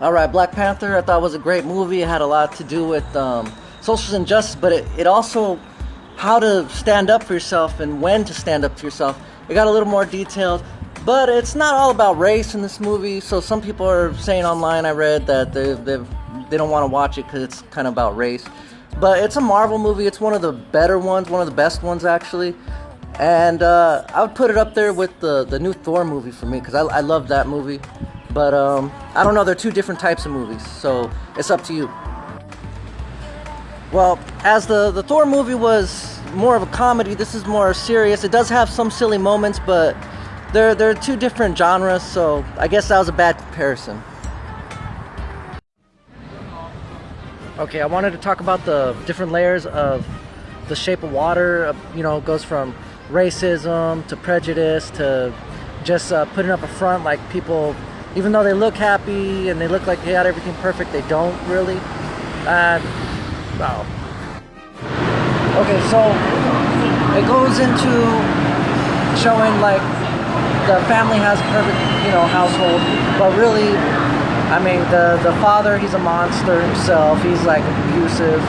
All right, Black Panther. I thought was a great movie. It had a lot to do with um, social injustice, but it, it also how to stand up for yourself and when to stand up for yourself. It got a little more detailed, but it's not all about race in this movie. So some people are saying online, I read that they they they don't want to watch it because it's kind of about race. But it's a Marvel movie. It's one of the better ones, one of the best ones actually. And uh, I would put it up there with the the new Thor movie for me because I, I love that movie. But um, I don't know, they're two different types of movies, so it's up to you. Well, as the, the Thor movie was more of a comedy, this is more serious. It does have some silly moments, but they're, they're two different genres, so I guess that was a bad comparison. Okay, I wanted to talk about the different layers of the shape of water. Uh, you know, goes from racism to prejudice to just uh, putting up a front like people even though they look happy and they look like they had everything perfect, they don't really. And, wow. Okay, so it goes into showing like the family has perfect, you know, household, but really, I mean, the, the father, he's a monster himself. He's like abusive.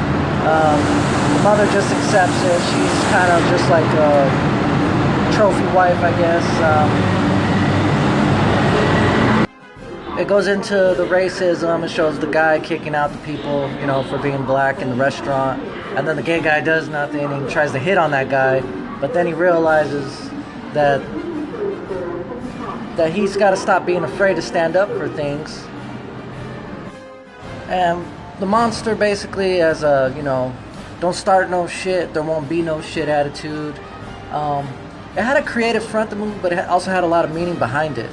Um, the mother just accepts it. She's kind of just like a trophy wife, I guess. Um, it goes into the racism. It shows the guy kicking out the people, you know, for being black in the restaurant. And then the gay guy does nothing he tries to hit on that guy. But then he realizes that that he's got to stop being afraid to stand up for things. And the monster basically has a, you know, don't start no shit, there won't be no shit attitude. Um, it had a creative front the movie, but it also had a lot of meaning behind it.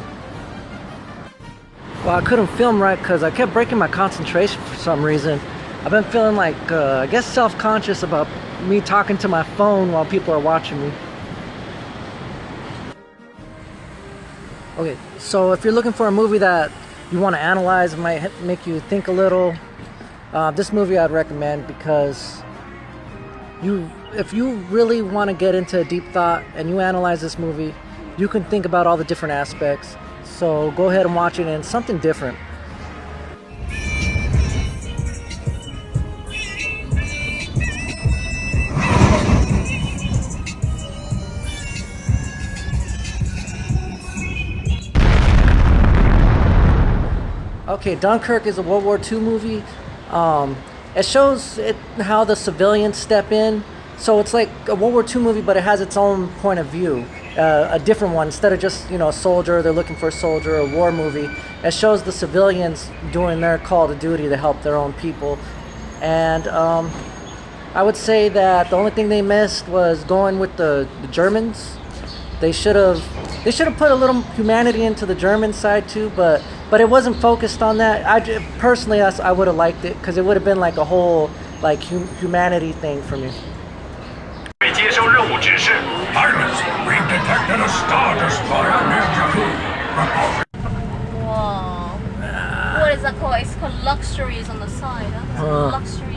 Well, I couldn't film right because I kept breaking my concentration for some reason. I've been feeling like, uh, I guess self-conscious about me talking to my phone while people are watching me. Okay, so if you're looking for a movie that you want to analyze, it might make you think a little, uh, this movie I'd recommend because you, if you really want to get into deep thought and you analyze this movie, you can think about all the different aspects so go ahead and watch it and something different. Okay, Dunkirk is a World War II movie. Um, it shows it, how the civilians step in. So it's like a World War II movie, but it has its own point of view uh, a different one instead of just you know a soldier they're looking for a soldier a war movie it shows the civilians doing their call to duty to help their own people and um, I would say that the only thing they missed was going with the, the Germans they should have they should have put a little humanity into the German side too but but it wasn't focused on that. I personally, I, I would have liked it because it would have been like a whole like hum humanity thing for me. Pirates, we detected a star destroyer near Jakku. Wow. What is that called? It's called luxuries on the side. Huh? Uh. Luxury.